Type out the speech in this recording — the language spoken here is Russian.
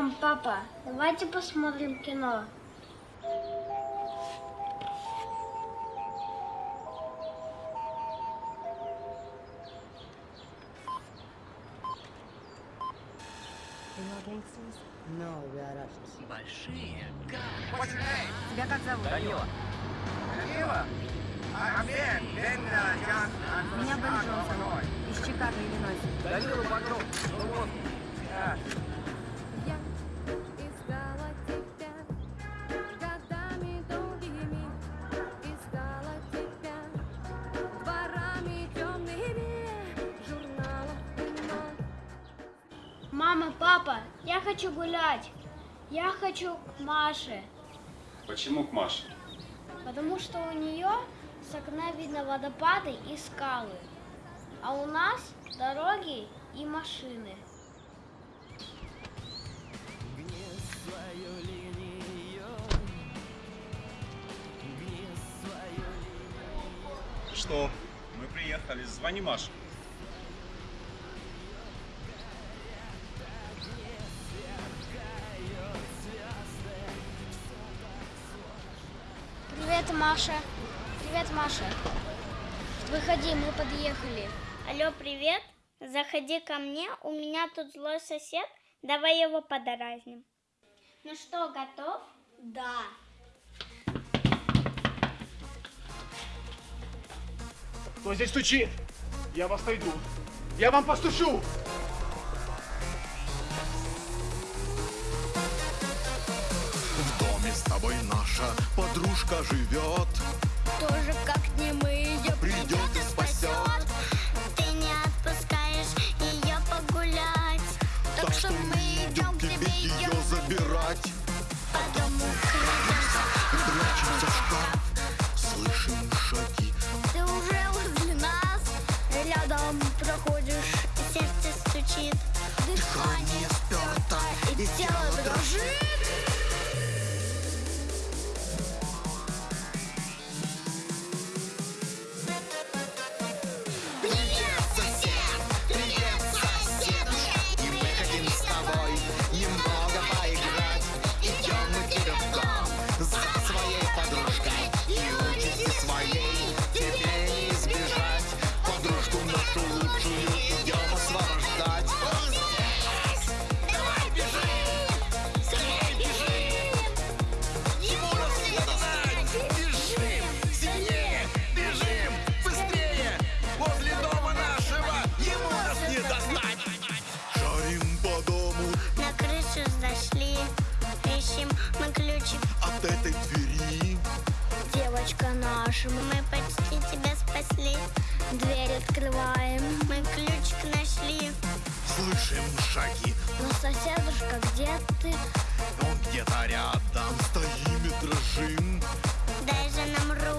Мам, папа, давайте посмотрим кино. Большие? Тебя как зовут? Данила. From Меня Бен Джонсон. Из Чикаго, Иллинойс. Данила Багров. Ну вот. Мама, папа, я хочу гулять. Я хочу к Маше, Почему к Маше? потому что у нее с окна видно водопады и скалы, а у нас дороги и машины. Что? Мы приехали. Звони Маше. Маша. Привет, Маша. Выходи, мы подъехали. Алло, привет. Заходи ко мне, у меня тут злой сосед. Давай его подразним. Ну что, готов? Да. Кто здесь стучит? Я вас найду. Я вам постучу. Подружка живет. Тоже как не мы ее Придет и спасет Ты не отпускаешь ее погулять. Так что мы идем к тебе ее забирать. По дому крадемся, Прячемся в шкаф. Слышим шаги. Ты уже возле нас. Рядом проходишь и сердце стучит. Дыхание спёрто И тело дрожит этой двери. Девочка наша, мы почти тебя спасли. Дверь открываем, мы ключик нашли. Слышим шаги, Но соседушка, где ты? он где-то рядом Стоим и дрожим. Дай же нам руку